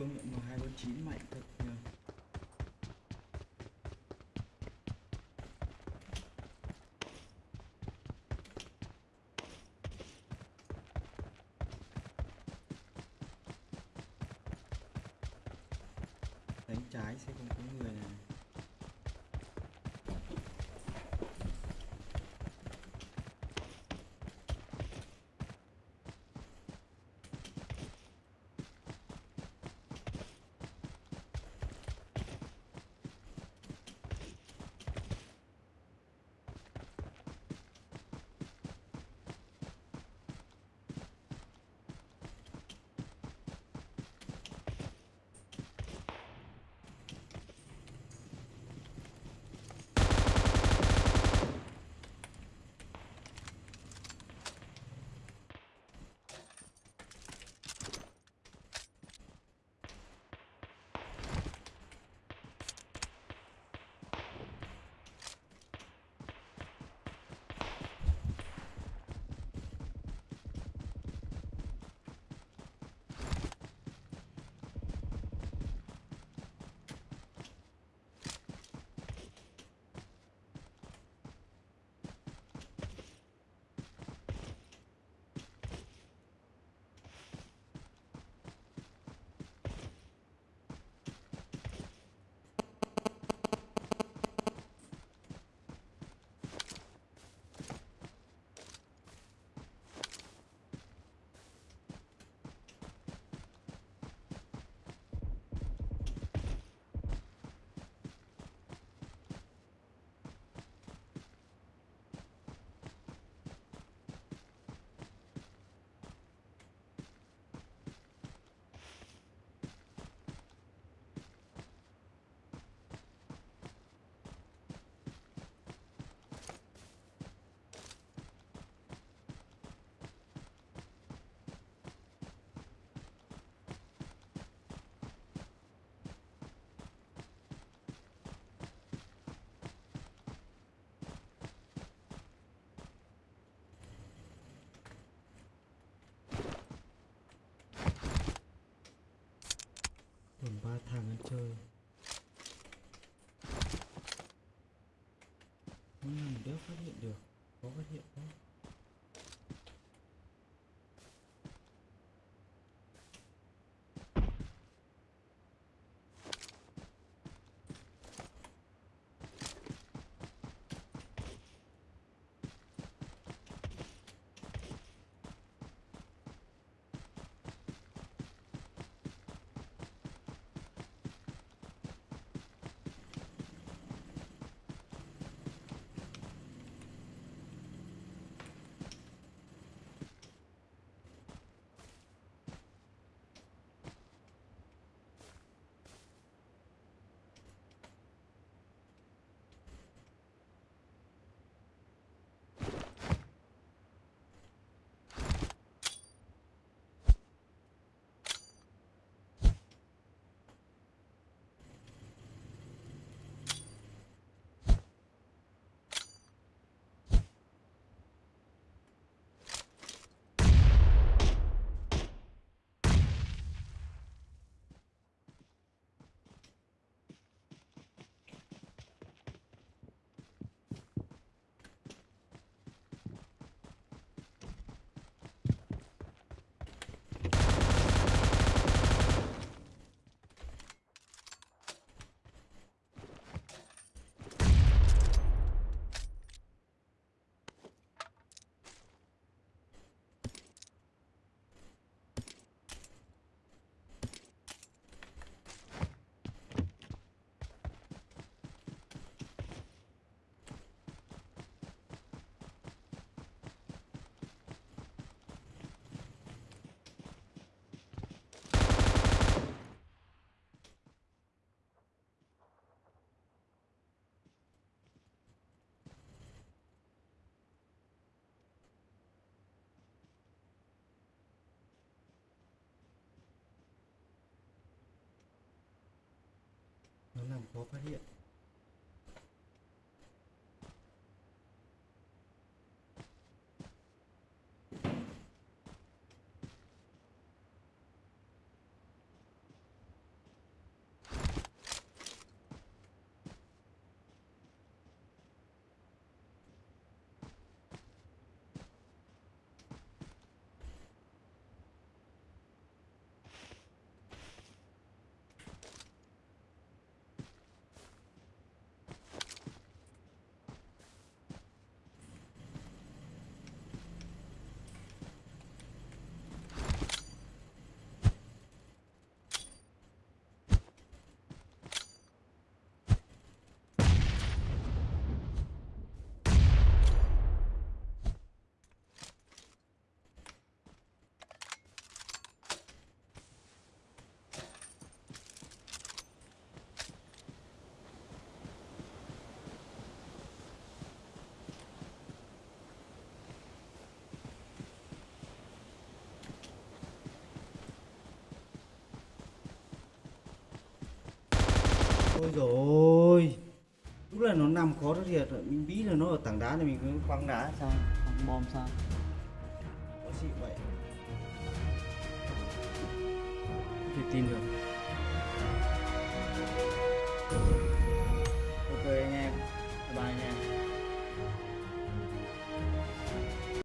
công nhận M249 mạnh thật nhờ. Đánh trái sẽ không có người này ừ, đéo phát hiện được có phát hiện không? Nó làm khó phát hiện. Ôi rồi lúc là nó nằm khó thật thiệt rồi mình nghĩ là nó ở tảng đá này mình cứ quăng đá sao? Thằng bom sao? Có gì vậy? Thể tin được